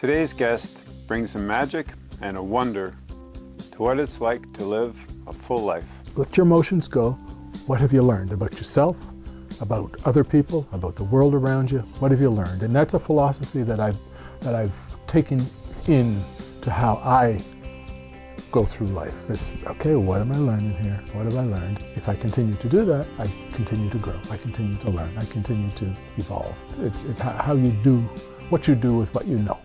Today's guest brings some magic and a wonder to what it's like to live a full life. Let your emotions go. What have you learned about yourself, about other people, about the world around you? What have you learned? And that's a philosophy that I've, that I've taken in to how I go through life. This is, okay, what am I learning here? What have I learned? If I continue to do that, I continue to grow. I continue to learn. I continue to evolve. It's, it's how you do, what you do with what you know.